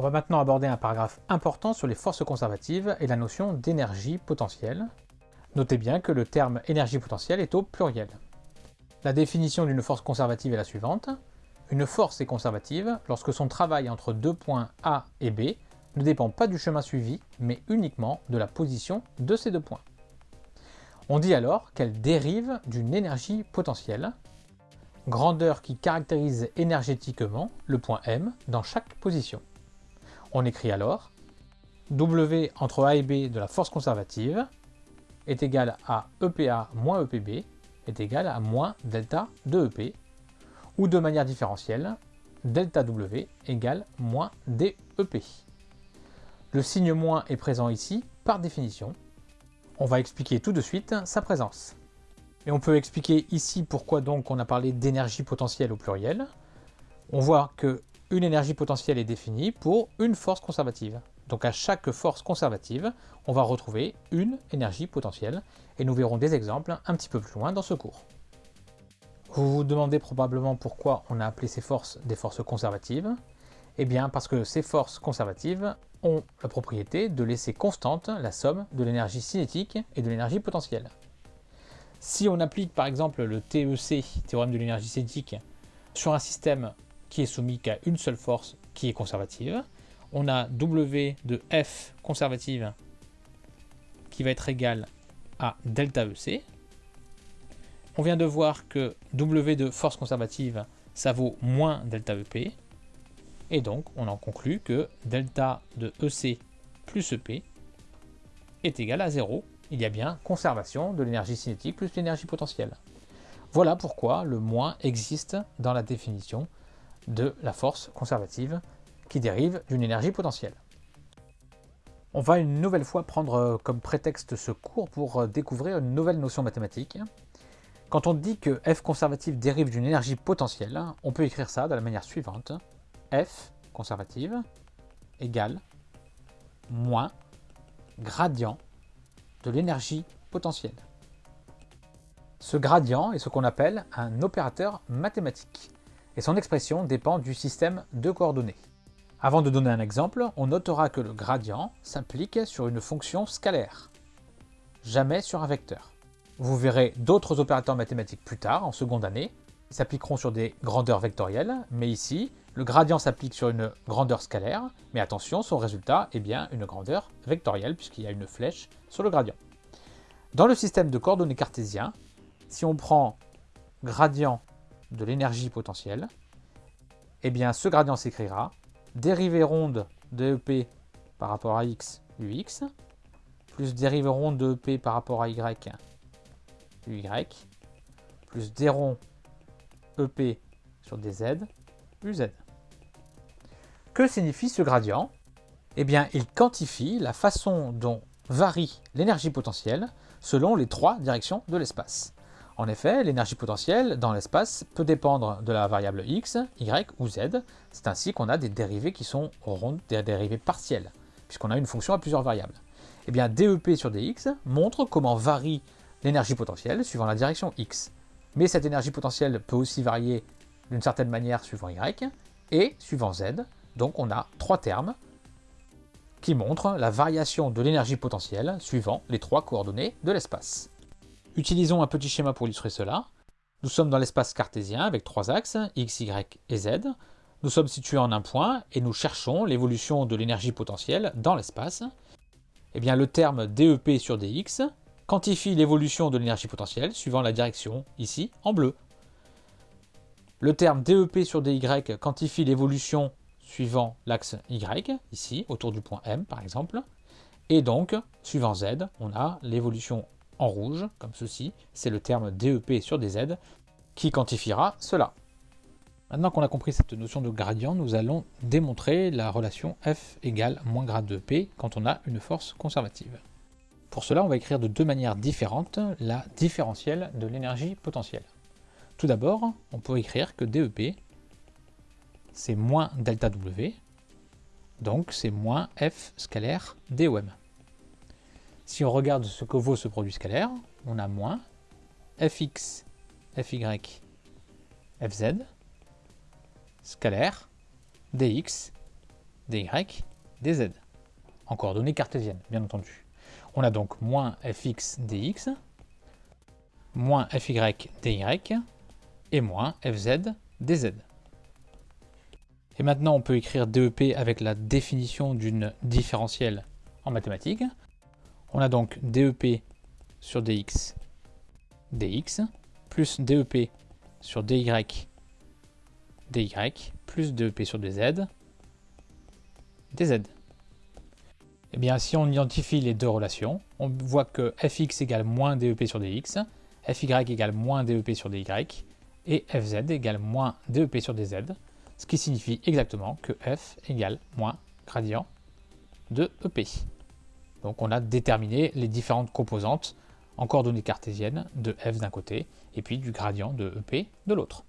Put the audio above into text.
On va maintenant aborder un paragraphe important sur les forces conservatives et la notion d'énergie potentielle. Notez bien que le terme énergie potentielle est au pluriel. La définition d'une force conservative est la suivante. Une force est conservative lorsque son travail entre deux points A et B ne dépend pas du chemin suivi, mais uniquement de la position de ces deux points. On dit alors qu'elle dérive d'une énergie potentielle, grandeur qui caractérise énergétiquement le point M dans chaque position. On écrit alors W entre A et B de la force conservative est égal à EPA moins EPB est égal à moins delta de EP, ou de manière différentielle, delta W égale moins DEP. Le signe moins est présent ici par définition. On va expliquer tout de suite sa présence. Et on peut expliquer ici pourquoi donc on a parlé d'énergie potentielle au pluriel. On voit que une énergie potentielle est définie pour une force conservative. Donc à chaque force conservative, on va retrouver une énergie potentielle, et nous verrons des exemples un petit peu plus loin dans ce cours. Vous vous demandez probablement pourquoi on a appelé ces forces des forces conservatives. Eh bien parce que ces forces conservatives ont la propriété de laisser constante la somme de l'énergie cinétique et de l'énergie potentielle. Si on applique par exemple le TEC, théorème de l'énergie cinétique, sur un système qui est soumis qu'à une seule force qui est conservative, on a W de F conservative qui va être égal à delta EC. On vient de voir que W de force conservative, ça vaut moins delta EP. Et donc, on en conclut que delta de EC plus EP est égal à 0. Il y a bien conservation de l'énergie cinétique plus l'énergie potentielle. Voilà pourquoi le moins existe dans la définition de la force conservative qui dérive d'une énergie potentielle. On va une nouvelle fois prendre euh, comme prétexte ce cours pour euh, découvrir une nouvelle notion mathématique. Quand on dit que f conservative dérive d'une énergie potentielle, on peut écrire ça de la manière suivante. f conservative égale moins gradient de l'énergie potentielle. Ce gradient est ce qu'on appelle un opérateur mathématique, et son expression dépend du système de coordonnées. Avant de donner un exemple, on notera que le gradient s'applique sur une fonction scalaire, jamais sur un vecteur. Vous verrez d'autres opérateurs mathématiques plus tard, en seconde année, qui s'appliqueront sur des grandeurs vectorielles, mais ici, le gradient s'applique sur une grandeur scalaire, mais attention, son résultat est bien une grandeur vectorielle, puisqu'il y a une flèche sur le gradient. Dans le système de coordonnées cartésien, si on prend gradient de l'énergie potentielle, eh bien ce gradient s'écrira dérivée ronde de EP par rapport à x, ux, plus dérivée ronde de EP par rapport à y, uy, plus d rond EP sur dz, uz. Que signifie ce gradient? Eh bien, il quantifie la façon dont varie l'énergie potentielle selon les trois directions de l'espace. En effet, l'énergie potentielle dans l'espace peut dépendre de la variable x, y ou z. C'est ainsi qu'on a des dérivées qui sont des dérivées partielles, puisqu'on a une fonction à plusieurs variables. Eh bien, DEP sur dx montre comment varie l'énergie potentielle suivant la direction x. Mais cette énergie potentielle peut aussi varier d'une certaine manière suivant y et suivant z. Donc on a trois termes qui montrent la variation de l'énergie potentielle suivant les trois coordonnées de l'espace. Utilisons un petit schéma pour illustrer cela. Nous sommes dans l'espace cartésien avec trois axes, x, y et z. Nous sommes situés en un point et nous cherchons l'évolution de l'énergie potentielle dans l'espace. Eh bien, le terme DEP sur dx quantifie l'évolution de l'énergie potentielle suivant la direction, ici, en bleu. Le terme DEP sur dy quantifie l'évolution suivant l'axe y, ici, autour du point M par exemple. Et donc, suivant z, on a l'évolution en rouge, comme ceci, c'est le terme DEP sur dz qui quantifiera cela. Maintenant qu'on a compris cette notion de gradient, nous allons démontrer la relation F égale moins grade de P quand on a une force conservative. Pour cela, on va écrire de deux manières différentes la différentielle de l'énergie potentielle. Tout d'abord, on peut écrire que DEP, c'est moins delta W, donc c'est moins F scalaire DOM. Si on regarde ce que vaut ce produit scalaire, on a moins fx, fy, fz, scalaire, dx, dy, dz, en coordonnées cartésiennes, bien entendu. On a donc moins fx dx, moins fy dy, et moins fz dz. Et maintenant, on peut écrire DEP avec la définition d'une différentielle en mathématiques. On a donc DEP sur dx, dx, plus DEP sur dy, dy, plus DEP sur dz, dz. Eh bien, si on identifie les deux relations, on voit que fx égale moins DEP sur dx, fy égale moins DEP sur dy, et fz égale moins DEP sur dz, ce qui signifie exactement que f égale moins gradient de EP. Donc on a déterminé les différentes composantes en coordonnées cartésiennes de f d'un côté et puis du gradient de EP de l'autre.